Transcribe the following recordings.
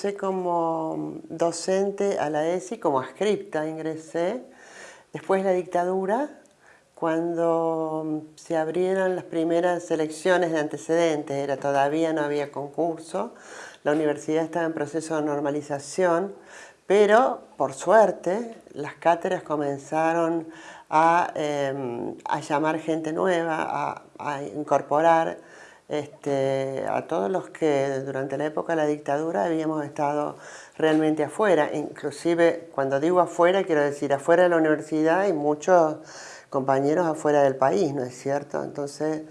Ingresé como docente a la ESI, como ascripta ingresé, después de la dictadura, cuando se abrieron las primeras elecciones de antecedentes, era, todavía no había concurso, la universidad estaba en proceso de normalización, pero por suerte las cátedras comenzaron a, em, llamar gente nueva, a, incorporar este, a todos los que durante la época de la dictadura habíamos estado realmente afuera. Inclusive cuando digo afuera quiero decir afuera de la universidad y muchos compañeros afuera del país, ¿no es cierto? Entonces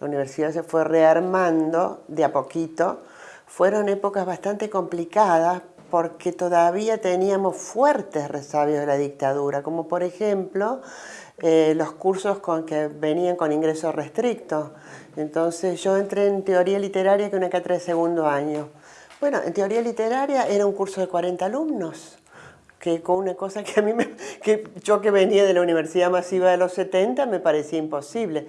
la universidad se fue rearmando de a poquito. Fueron épocas bastante complicadas porque todavía teníamos fuertes resabios de la dictadura, como por ejemplo eh, los cursos con que venían con ingresos restrictos. Entonces yo entré en teoría literaria que una cátedra de segundo año. Bueno, en teoría literaria era un curso de 40 alumnos que con una cosa que a mí, me, que yo que venía de la Universidad Masiva de los 70 me parecía imposible.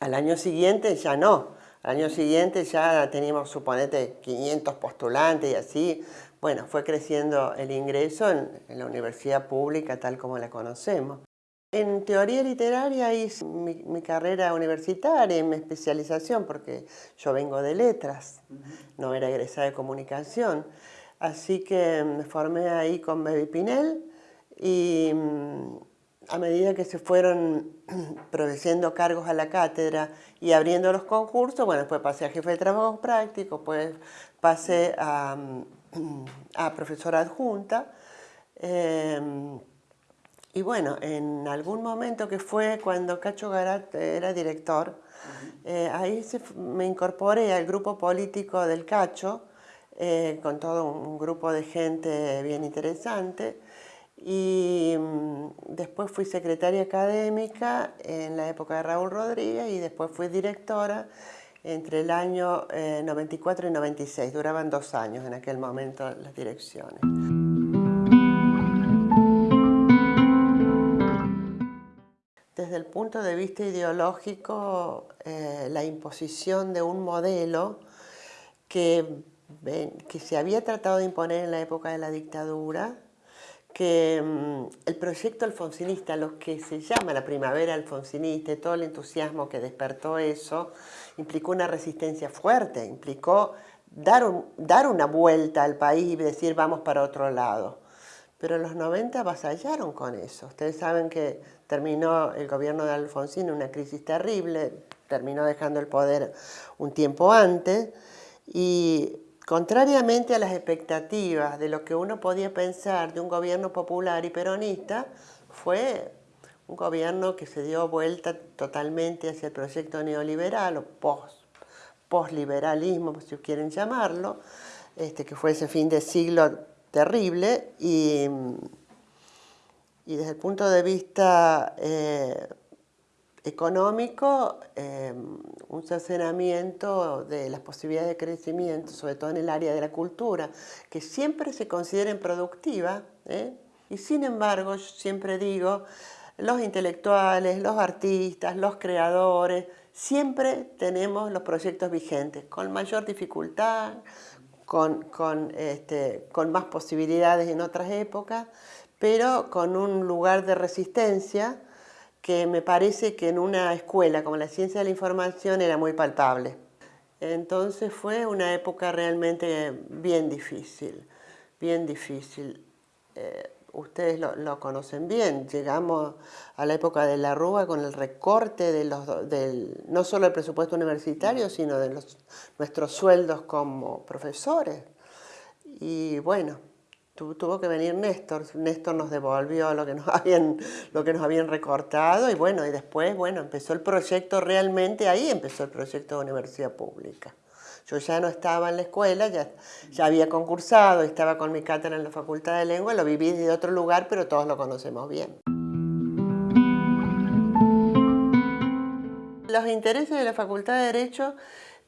Al año siguiente ya no, al año siguiente ya teníamos, suponete, 500 postulantes y así. Bueno, fue creciendo el ingreso en, la universidad pública tal como la conocemos. En teoría literaria hice mi, mi, carrera universitaria mi especialización porque yo vengo de letras, no era egresada de comunicación. Así que me formé ahí con Baby Pinel y mm, a medida que se fueron produciendo cargos a la cátedra y abriendo los concursos, bueno, después pasé a jefe de trabajo práctico, pues pasé a, mm, a profesora adjunta. Em, y bueno, en algún momento que fue cuando Cacho Garat era director, eh, ahí me incorporé al grupo político del Cacho, eh, con todo un grupo de gente bien interesante. Y mm, después fui secretaria académica en la época de Raúl Rodríguez y después fui directora entre el año 94 eh, y 96. Duraban dos años en aquel momento las direcciones. Desde el punto de vista ideológico, eh, la imposición de un modelo que se había tratado de imponer en la época de la dictadura, que mm, el proyecto alfonsinista, lo que se llama la primavera alfonsinista y todo el entusiasmo que despertó eso, implicó una resistencia fuerte, implicó dar, dar una vuelta al país y decir vamos para otro lado. Pero los 90 avasallaron con eso. Ustedes saben que terminó el gobierno de Alfonsín en una crisis terrible, terminó dejando el poder un tiempo antes y Contrariamente a las expectativas de lo que uno podía pensar de un gobierno popular y peronista, fue un gobierno que se dio vuelta totalmente hacia el proyecto neoliberal o post, postliberalismo, si quieren llamarlo, este, que fue ese fin de siglo terrible y, y desde el punto de vista eh, económico, em, un cercenamiento de las posibilidades de crecimiento, sobre todo en el área de la cultura, que siempre se consideren productivas, ¿eh? y sin embargo, yo siempre digo, los intelectuales, los artistas, los creadores, siempre tenemos los proyectos vigentes, con mayor dificultad, con, con, este, con más posibilidades en otras épocas, pero con un lugar de resistencia que me parece que en una escuela como la ciencia de la información era muy palpable. Entonces fue una época realmente bien difícil, bien difícil. Ustedes lo, conocen bien, llegamos a la época de la Rúa con el recorte de los, del, no solo del presupuesto universitario, sino de los, nuestros sueldos como profesores. Y bueno, tuvo que venir Néstor, Néstor nos devolvió lo que nos habían, lo que nos habían recortado y bueno, y después, bueno, empezó el proyecto realmente, ahí empezó el proyecto de universidad pública. Yo ya no estaba en la escuela, ya, ya había concursado, estaba con mi cátedra en la Facultad de Lengua, lo viví de otro lugar, pero todos lo conocemos bien. Los intereses de la Facultad de Derecho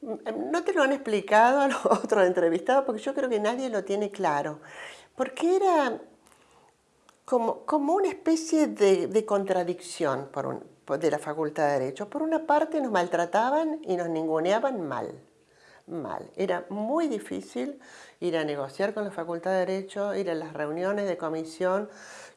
mm, no te lo han explicado a los otros entrevistados porque yo creo que nadie lo tiene claro porque era como, como una especie de, contradicción de la Facultad de Derecho. Por una parte nos maltrataban y nos ninguneaban mal, Era muy difícil ir a negociar con la Facultad de Derecho, ir a las reuniones de comisión.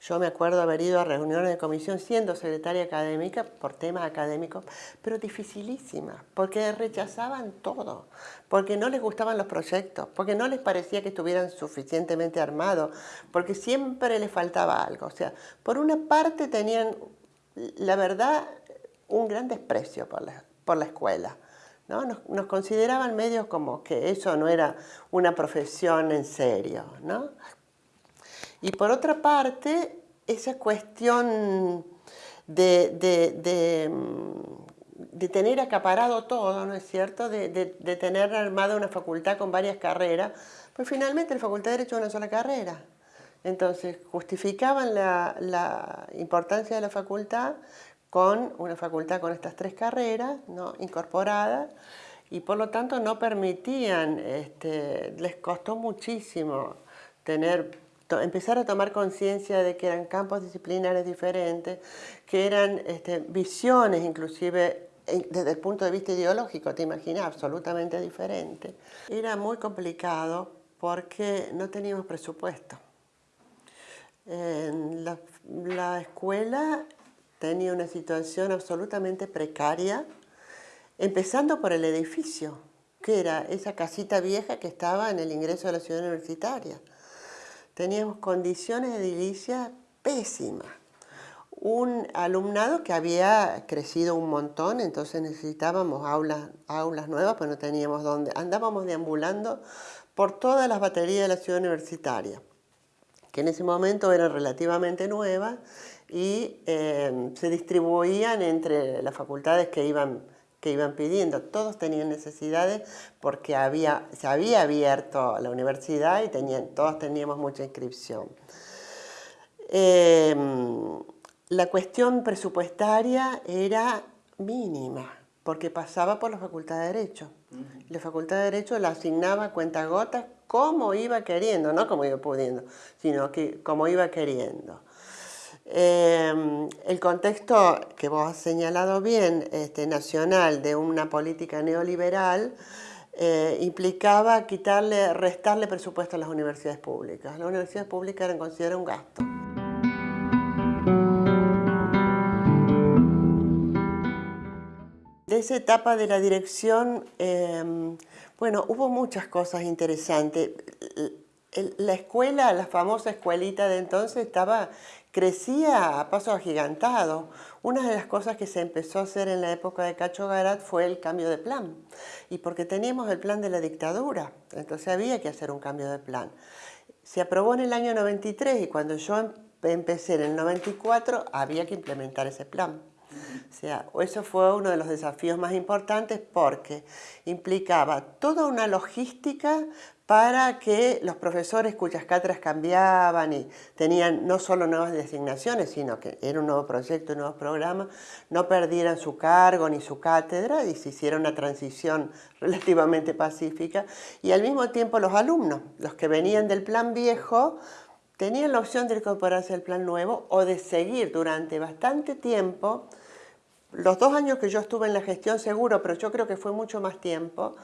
Yo me acuerdo haber ido a reuniones de comisión siendo secretaria académica por temas académicos, pero dificilísimas, porque rechazaban todo, porque no les gustaban los proyectos, porque no les parecía que estuvieran suficientemente armados, porque siempre les faltaba algo. O sea, por una parte tenían, la verdad, un gran desprecio por la escuela. ¿No? Nos, consideraban medios como que eso no era una profesión en serio. ¿no? Y por otra parte, esa cuestión de, de, de, tener acaparado todo, ¿no es cierto? De, tener armada una facultad con varias carreras, pues finalmente la Facultad de Derecho es una sola carrera. Entonces justificaban la, la importancia de la facultad con una facultad con estas tres carreras ¿no? incorporadas y por lo tanto no permitían, este, les costó muchísimo tener, empezar a tomar conciencia de que eran campos disciplinares diferentes, que eran este, visiones inclusive desde el punto de vista ideológico, te imaginas, absolutamente diferente. Era muy complicado porque no teníamos presupuesto. En la, la escuela tenía una situación absolutamente precaria, empezando por el edificio, que era esa casita vieja que estaba en el ingreso de la ciudad universitaria. Teníamos condiciones de edilicia pésimas. Un alumnado que había crecido un montón, entonces necesitábamos aulas, aulas nuevas, pero no teníamos dónde. Andábamos deambulando por todas las baterías de la ciudad universitaria, que en ese momento eran relativamente nuevas y em, se distribuían entre las facultades que iban, que iban pidiendo. Todos tenían necesidades porque había, se había abierto la universidad y tenían, todos teníamos mucha inscripción. Em, la cuestión presupuestaria era mínima porque pasaba por la Facultad de Derecho. La Facultad de Derecho la asignaba a cuentagotas como iba queriendo, no como iba pudiendo, sino que como iba queriendo. Em, el contexto que vos has señalado bien, este, nacional, de una política neoliberal, eh, implicaba quitarle, restarle presupuesto a las universidades públicas. Las universidades públicas eran consideradas un gasto. De esa etapa de la dirección, em, bueno, hubo muchas cosas interesantes. La escuela, la famosa escuelita de entonces, estaba crecía a pasos agigantados. Una de las cosas que se empezó a hacer en la época de Cacho Garat fue el cambio de plan. Y porque teníamos el plan de la dictadura, entonces había que hacer un cambio de plan. Se aprobó en el año 93 y cuando yo em-, empecé en el 94 había que implementar ese plan. O sea, eso fue uno de los desafíos más importantes porque implicaba toda una logística para que los profesores cuyas cátedras cambiaban y tenían no solo nuevas designaciones, sino que era un nuevo proyecto, un nuevo programa, no perdieran su cargo ni su cátedra y se hiciera una transición relativamente pacífica. Y al mismo tiempo los alumnos, los que venían del plan viejo, tenían la opción de incorporarse al plan nuevo o de seguir durante bastante tiempo los dos años que yo estuve en la gestión seguro, pero yo creo que fue mucho más tiempo,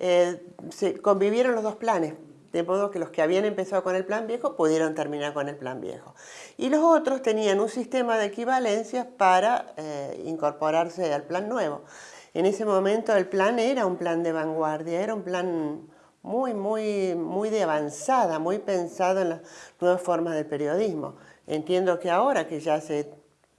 eh, se convivieron los dos planes, de modo que los que habían empezado con el plan viejo pudieron terminar con el plan viejo. Y los otros tenían un sistema de equivalencias para eh, incorporarse al plan nuevo. En ese momento el plan era un plan de vanguardia, era un plan muy, muy, muy de avanzada, muy pensado en las nuevas formas del periodismo. Entiendo que ahora que ya hace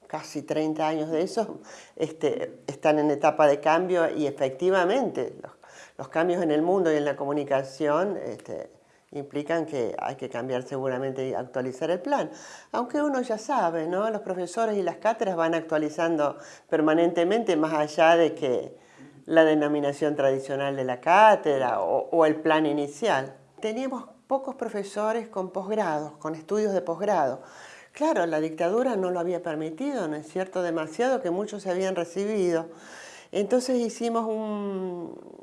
casi 30 años de eso, este, están en etapa de cambio y efectivamente los los cambios en el mundo y en la comunicación este, implican que hay que cambiar seguramente y actualizar el plan. Aunque uno ya sabe, ¿no? Los profesores y las cátedras van actualizando permanentemente más allá de que la denominación tradicional de la cátedra o, o el plan inicial. Teníamos pocos profesores con posgrados, con estudios de posgrado. Claro, la dictadura no lo había permitido, ¿no es cierto? Demasiado que muchos se habían recibido. Entonces hicimos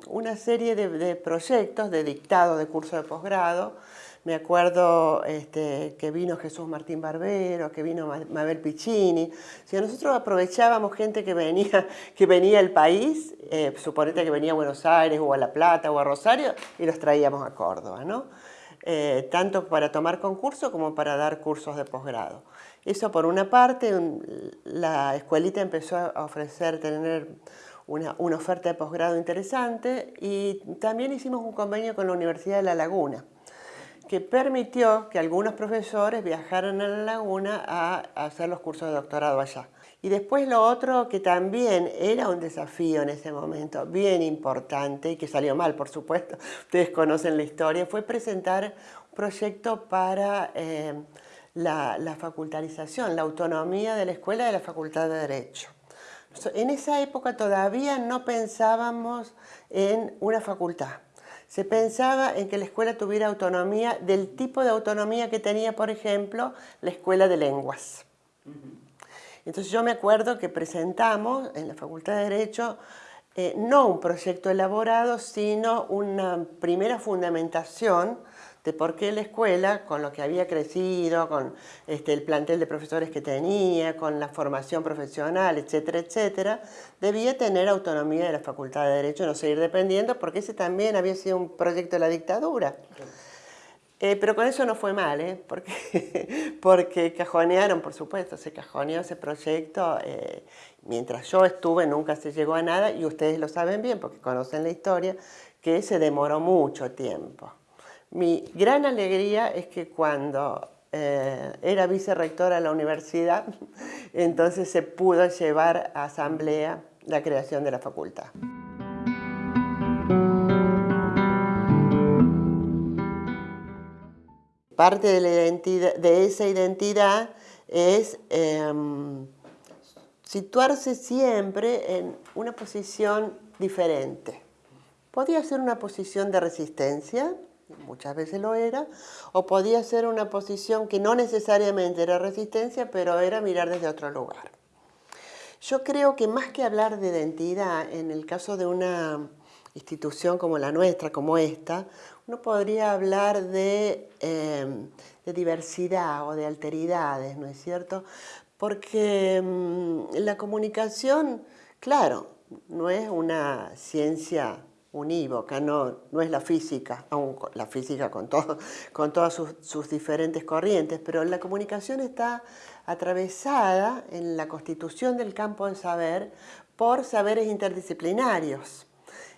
una serie de, proyectos de dictado de curso de posgrado, me acuerdo este, que vino Jesús Martín Barbero, que vino Mabel Piccini. Si nosotros aprovechábamos gente que venía, que venía al país, eh, suponete que venía a Buenos Aires o a La Plata o a Rosario, y los traíamos a Córdoba, ¿no? Eh, tanto para tomar concurso como para dar cursos de posgrado. Eso por una parte, la escuelita empezó a ofrecer, tener una, una oferta de posgrado interesante y también hicimos un convenio con la Universidad de La Laguna que permitió que algunos profesores viajaran a La Laguna a, hacer los cursos de doctorado allá. Y después lo otro que también era un desafío en ese momento, bien importante, y que salió mal, por supuesto, ustedes conocen la historia, fue presentar un proyecto para eh, la, la facultarización, la autonomía de la escuela de la Facultad de Derecho. En esa época todavía no pensábamos en una facultad se pensaba en que la escuela tuviera autonomía del tipo de autonomía que tenía, por ejemplo, la escuela de lenguas. Entonces yo me acuerdo que presentamos en la Facultad de Derecho eh, no un proyecto elaborado, sino una primera fundamentación de por qué la escuela, con lo que había crecido, con este, el plantel de profesores que tenía, con la formación profesional, etcétera, etcétera, debía tener autonomía de la Facultad de Derecho, no seguir dependiendo, porque ese también había sido un proyecto de la dictadura. Eh, pero con eso no fue mal, ¿eh? porque, porque cajonearon, por supuesto, se cajoneó ese proyecto. Eh, mientras yo estuve nunca se llegó a nada y ustedes lo saben bien porque conocen la historia, que se demoró mucho tiempo. Mi gran alegría es que cuando eh, era vicerrectora de la universidad, entonces se pudo llevar a asamblea la creación de la facultad. Parte de, esa identidad es em, situarse siempre en una posición diferente. Podía ser una posición de resistencia, muchas veces lo era, o podía ser una posición que no necesariamente era resistencia, pero era mirar desde otro lugar. Yo creo que más que hablar de identidad, en el caso de una institución como la nuestra, como esta, uno podría hablar de, em, diversidad o de alteridades, ¿no es cierto? Porque em, la comunicación, claro, no es una ciencia unívoca, no, no es la física, aún la física con, todo, con todas sus, diferentes corrientes, pero la comunicación está atravesada en la constitución del campo del saber por saberes interdisciplinarios.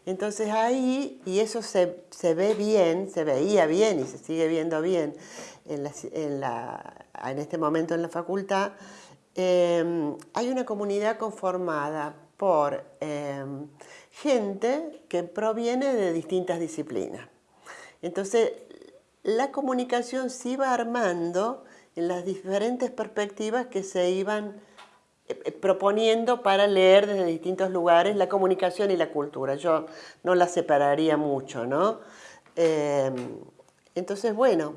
Entonces ahí, y eso se, ve bien, se veía bien y se sigue viendo bien en, en, este momento en la facultad, eh, hay una comunidad conformada por eh, gente que proviene de distintas disciplinas. Entonces, la comunicación se iba armando en las diferentes perspectivas que se iban eh, eh, proponiendo para leer desde distintos lugares la comunicación y la cultura. Yo no la separaría mucho, ¿no? Em, entonces, bueno,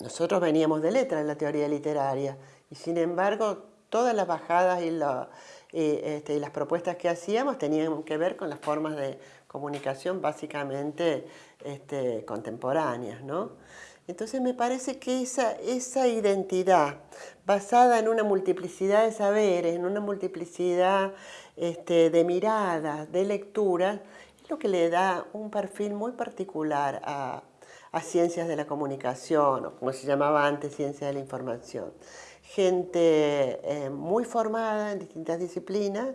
nosotros veníamos de letra en la teoría literaria y sin embargo todas las bajadas y la, este, y las propuestas que hacíamos tenían que ver con las formas de comunicación básicamente este, contemporáneas. ¿no? Entonces me parece que esa, esa identidad basada en una multiplicidad de saberes, en una multiplicidad este, de miradas, de lecturas, es lo que le da un perfil muy particular a, a ciencias de la comunicación, o como se llamaba antes, ciencias de la información gente eh, muy formada en distintas disciplinas,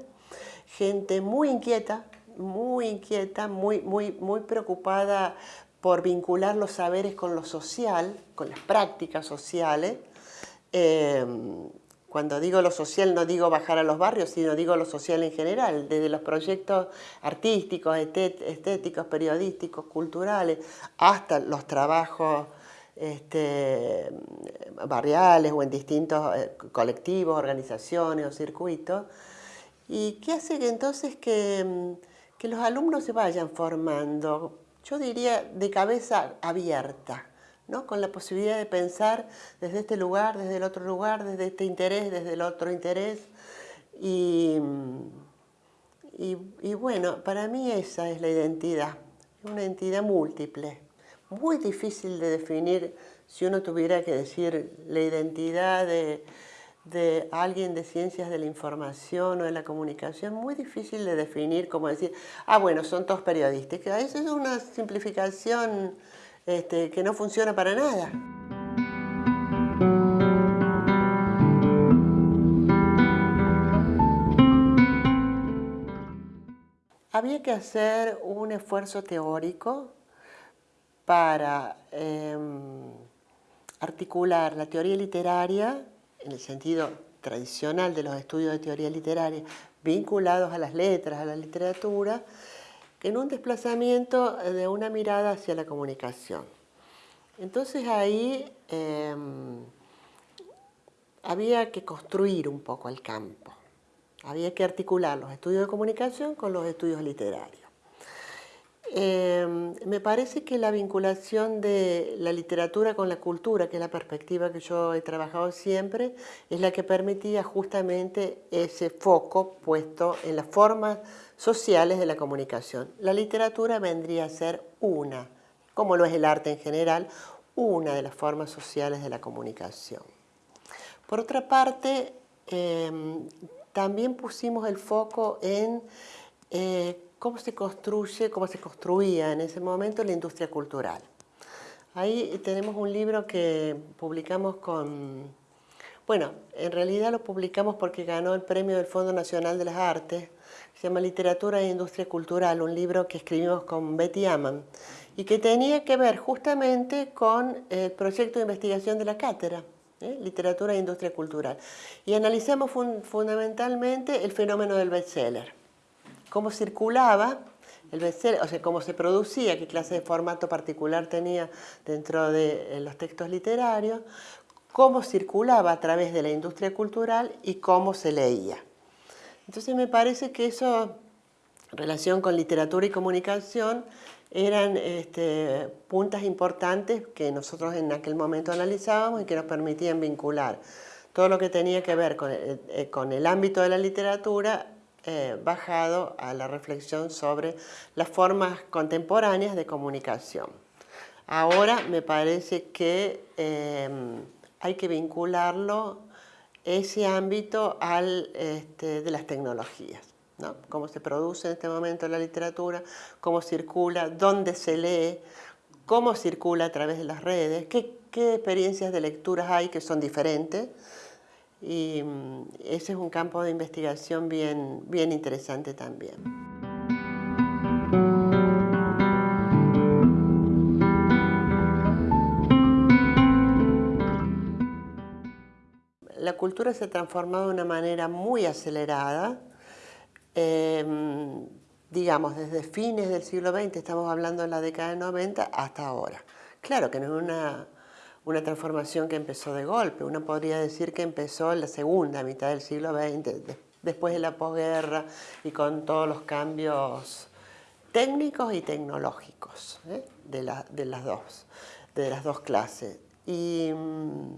gente muy inquieta, muy inquieta, muy, muy, muy preocupada por vincular los saberes con lo social, con las prácticas sociales. Em, cuando digo lo social no digo bajar a los barrios, sino digo lo social en general, desde los proyectos artísticos, estéticos, periodísticos, culturales, hasta los trabajos este, barriales o en distintos eh, colectivos, organizaciones o circuitos, y que hace que entonces que, mm, que los alumnos se vayan formando, yo diría, de cabeza abierta, ¿no? con la posibilidad de pensar desde este lugar, desde el otro lugar, desde este interés, desde el otro interés. Y, mm, y, y bueno, para mí esa es la identidad, una identidad múltiple muy difícil de definir si uno tuviera que decir la identidad de, alguien de ciencias de la información o de la comunicación, muy difícil de definir, como decir, ah, bueno, son todos periodistas. Eso es una simplificación este, que no funciona para nada. Había que hacer un esfuerzo teórico para em, articular la teoría literaria, en el sentido tradicional de los estudios de teoría literaria, vinculados a las letras, a la literatura, en un desplazamiento de una mirada hacia la comunicación. Entonces ahí em, había que construir un poco el campo. Había que articular los estudios de comunicación con los estudios literarios. Em, me parece que la vinculación de la literatura con la cultura, que es la perspectiva que yo he trabajado siempre, es la que permitía justamente ese foco puesto en las formas sociales de la comunicación. La literatura vendría a ser una, como lo es el arte en general, una de las formas sociales de la comunicación. Por otra parte, em, también pusimos el foco en eh, cómo se construye, cómo se construía en ese momento la industria cultural. Ahí tenemos un libro que publicamos con... Bueno, en realidad lo publicamos porque ganó el premio del Fondo Nacional de las Artes, se llama Literatura e Industria Cultural, un libro que escribimos con Betty Aman y que tenía que ver justamente con el proyecto de investigación de la cátedra. ¿eh? literatura e industria cultural. Y analizamos fundamentalmente el fenómeno del bestseller, cómo circulaba el bestseller, o sea, cómo se producía, qué clase de formato particular tenía dentro de los textos literarios, cómo circulaba a través de la industria cultural y cómo se leía. Entonces me parece que eso, relación con literatura y comunicación, eran este, puntas importantes que nosotros en aquel momento analizábamos y que nos permitían vincular todo lo que tenía que ver con el, eh, ámbito de la literatura eh, bajado a la reflexión sobre las formas contemporáneas de comunicación. Ahora me parece que em, hay que vincularlo, ese ámbito, al este, de las tecnologías cómo se produce en este momento la literatura, cómo circula, dónde se lee, cómo circula a través de las redes, qué, experiencias de lecturas hay que son diferentes. Y mm, ese es un campo de investigación bien, bien interesante también. La cultura se ha transformado de una manera muy acelerada, Em, digamos, desde fines del siglo XX, estamos hablando de la década de 90, hasta ahora. Claro que no es una, una transformación que empezó de golpe, uno podría decir que empezó en la segunda mitad del siglo XX, después de la posguerra y con todos los cambios técnicos y tecnológicos ¿eh? de, de, las dos, de las dos clases. Y, mm,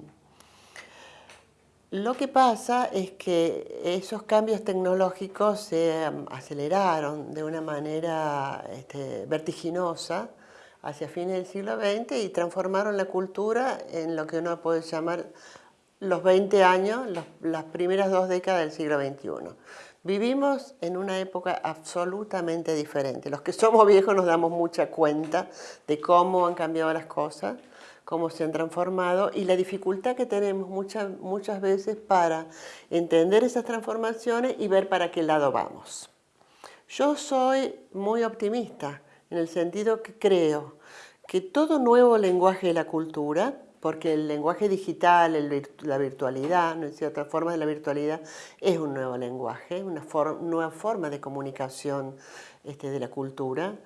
lo que pasa es que esos cambios tecnológicos se aceleraron de una manera este, vertiginosa hacia fines del siglo XX y transformaron la cultura en lo que uno puede llamar los 20 años, las primeras dos décadas del siglo XXI. Vivimos en una época absolutamente diferente. Los que somos viejos nos damos mucha cuenta de cómo han cambiado las cosas cómo se han transformado y la dificultad que tenemos muchas, muchas veces para entender esas transformaciones y ver para qué lado vamos. Yo soy muy optimista en el sentido que creo que todo nuevo lenguaje de la cultura, porque el lenguaje digital, la virtualidad, ¿no es forma de la virtualidad es un nuevo lenguaje, una nueva forma de comunicación este, de la cultura,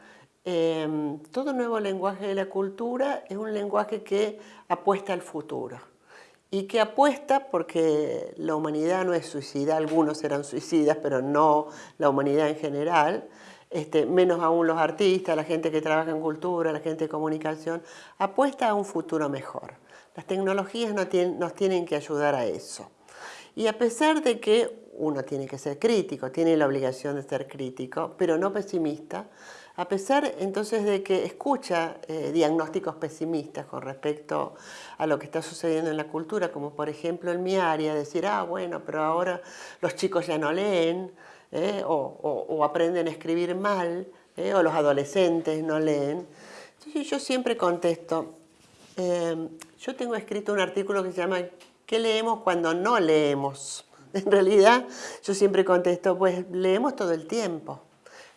Em, todo nuevo lenguaje de la cultura es un lenguaje que apuesta al futuro. Y que apuesta porque la humanidad no es suicida, algunos eran suicidas, pero no la humanidad en general, este, menos aún los artistas, la gente que trabaja en cultura, la gente de comunicación, apuesta a un futuro mejor. Las tecnologías nos tienen, que ayudar a eso. Y a pesar de que uno tiene que ser crítico, tiene la obligación de ser crítico, pero no pesimista, A pesar entonces de que escucha eh, diagnósticos pesimistas con respecto a lo que está sucediendo en la cultura, como por ejemplo en mi área, decir, ah, bueno, pero ahora los chicos ya no leen, ¿eh? o, aprenden a escribir mal, ¿eh? o los adolescentes no leen. Entonces yo siempre contesto, yo tengo escrito un artículo que se llama ¿Qué leemos cuando no leemos? En realidad yo siempre contesto, pues leemos todo el tiempo.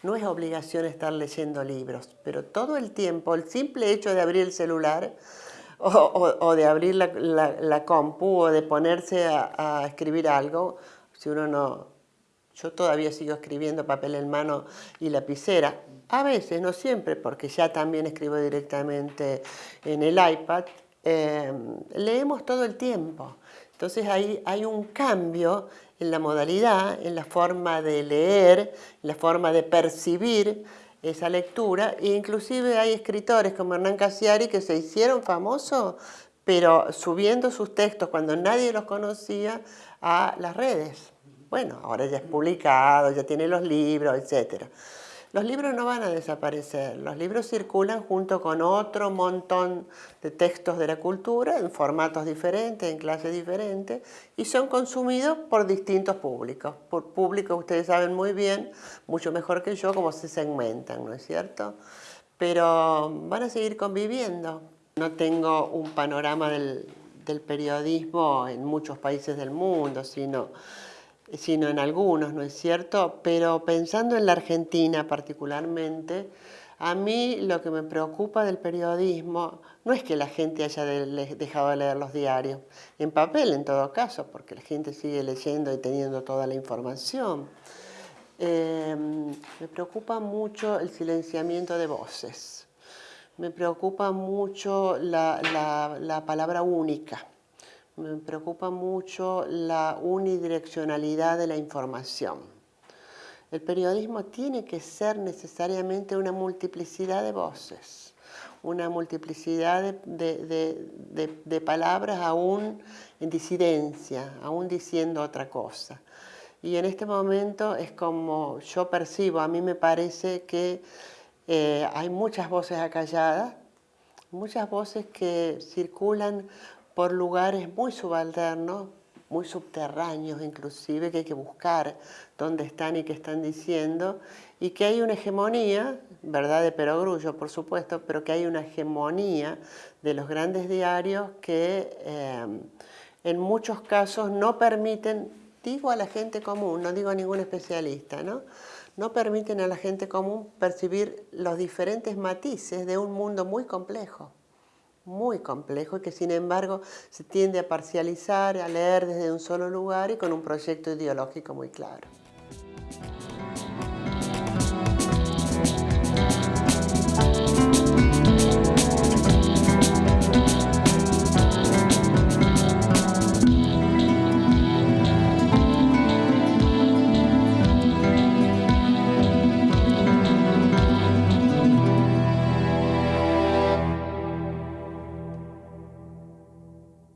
No es obligación estar leyendo libros, pero todo el tiempo, el simple hecho de abrir el celular o, de abrir la, compu o de ponerse a, escribir algo, si uno no... Yo todavía sigo escribiendo papel en mano y lapicera, a veces, no siempre, porque ya también escribo directamente en el iPad, eh, leemos todo el tiempo. Entonces hay un cambio en la modalidad, en la forma de leer, en la forma de percibir esa lectura, e inclusive hay escritores como Hernán Casiari que se hicieron famosos, pero subiendo sus textos cuando nadie los conocía a las redes. Bueno, ahora ya es publicado, ya tiene los libros, etcétera. Los libros no van a desaparecer, los libros circulan junto con otro montón de textos de la cultura en formatos diferentes, en clases diferentes y son consumidos por distintos públicos. Por públicos ustedes saben muy bien, mucho mejor que yo, cómo se segmentan, ¿no es cierto? Pero van a seguir conviviendo. No tengo un panorama del, del periodismo en muchos países del mundo, sino sino en algunos, ¿no es cierto? Pero pensando en la Argentina particularmente, a mí lo que me preocupa del periodismo no es que la gente haya dejado de leer los diarios, en papel en todo caso, porque la gente sigue leyendo y teniendo toda la información. Em, me preocupa mucho el silenciamiento de voces, me preocupa mucho la palabra única me preocupa mucho la unidireccionalidad de la información. El periodismo tiene que ser necesariamente una multiplicidad de voces, una multiplicidad de, palabras aún en disidencia, aún diciendo otra cosa. Y en este momento es como yo percibo, a mí me parece que eh, hay muchas voces acalladas, muchas voces que circulan por lugares muy subalternos, muy subterráneos inclusive, que hay que buscar dónde están y qué están diciendo, y que hay una hegemonía, verdad de perogrullo por supuesto, pero que hay una hegemonía de los grandes diarios que eh, en muchos casos no permiten, digo a la gente común, no digo a ningún especialista, ¿no? no permiten a la gente común percibir los diferentes matices de un mundo muy complejo muy complejo y que sin embargo se tiende a parcializar, a leer desde un solo lugar y con un proyecto ideológico muy claro.